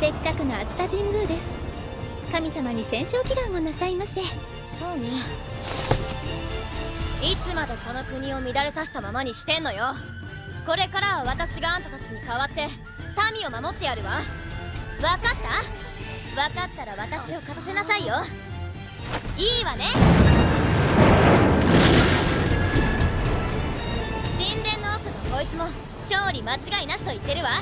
せっかくの熱田神宮です。神様に戦勝祈願をなさいませ。そうね。いつまでこの国を乱れさせたままにしてんのよ。これからは私があんたたちに代わって民を守ってやるわ。分かった？分かったら私を勝たせなさいよ。いいわね。神殿の奥のこいつも勝利間違いなしと言ってるわ。